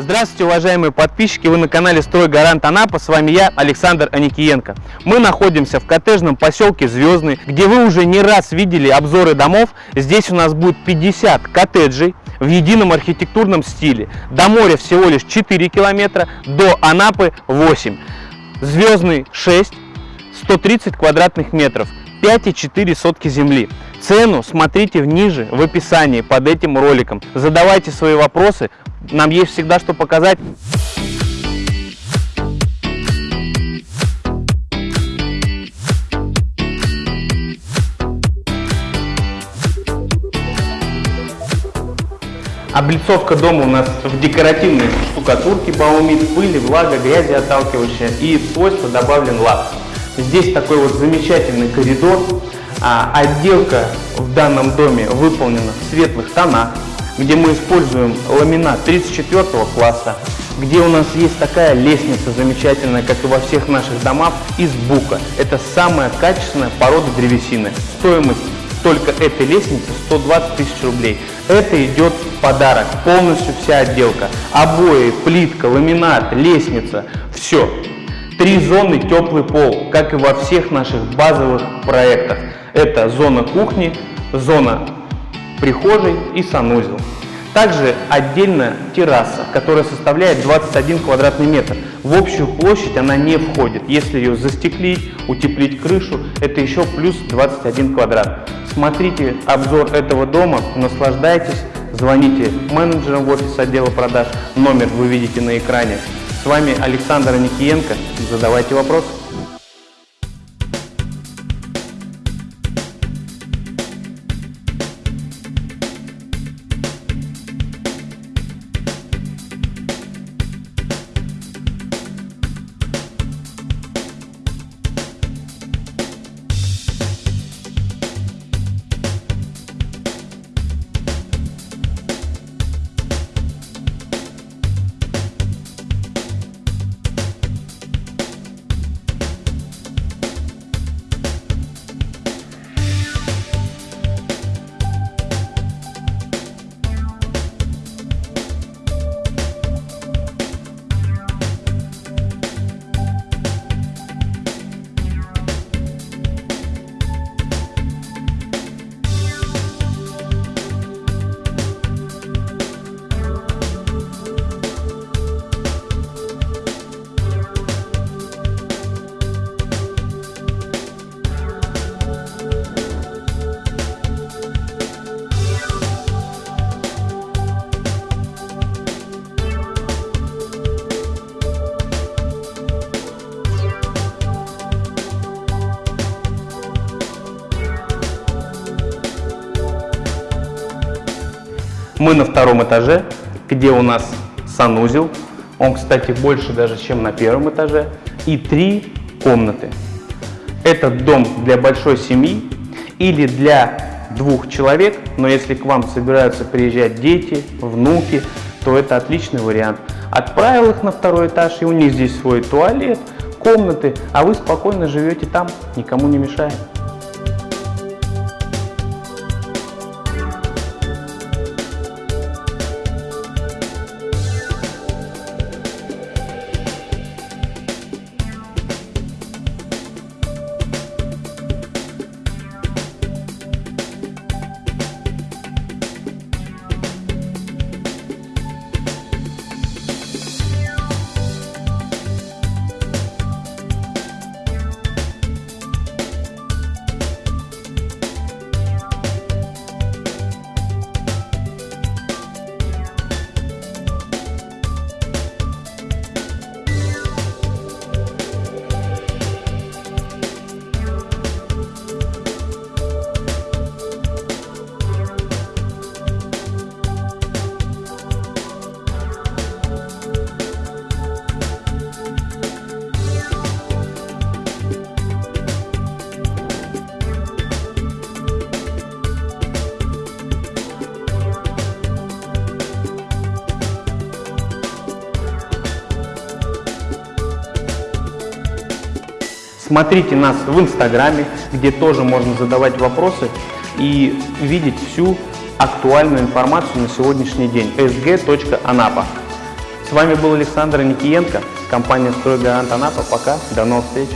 Здравствуйте, уважаемые подписчики! Вы на канале «Стройгарант Анапа». С вами я, Александр Аникиенко. Мы находимся в коттеджном поселке Звездный, где вы уже не раз видели обзоры домов. Здесь у нас будет 50 коттеджей в едином архитектурном стиле. До моря всего лишь 4 километра, до Анапы 8. Звездный 6, 130 квадратных метров, 5,4 сотки земли. Цену смотрите ниже в описании под этим роликом. Задавайте свои вопросы, нам есть всегда что показать. Облицовка дома у нас в декоративной штукатурке баумит, пыли, влага, грязи отталкивающая и свойства добавлен лак. Здесь такой вот замечательный коридор. А отделка в данном доме выполнена в светлых тонах где мы используем ламинат 34 класса, где у нас есть такая лестница замечательная, как и во всех наших домах, из бука. Это самая качественная порода древесины. Стоимость только этой лестницы 120 тысяч рублей. Это идет в подарок, полностью вся отделка. Обои, плитка, ламинат, лестница, все. Три зоны теплый пол, как и во всех наших базовых проектах. Это зона кухни, зона прихожей и санузел. Также отдельно терраса, которая составляет 21 квадратный метр. В общую площадь она не входит. Если ее застеклить, утеплить крышу, это еще плюс 21 квадрат. Смотрите обзор этого дома, наслаждайтесь, звоните менеджерам в офис отдела продаж, номер вы видите на экране. С вами Александр Никиенко, задавайте вопросы. Мы на втором этаже, где у нас санузел. Он, кстати, больше даже, чем на первом этаже. И три комнаты. Этот дом для большой семьи или для двух человек, но если к вам собираются приезжать дети, внуки, то это отличный вариант. Отправил их на второй этаж, и у них здесь свой туалет, комнаты, а вы спокойно живете там, никому не мешая. Смотрите нас в Инстаграме, где тоже можно задавать вопросы и видеть всю актуальную информацию на сегодняшний день. sg.anapa. С вами был Александр Никиенко, компания «Стройгарант Анапа». Пока, до новых встреч!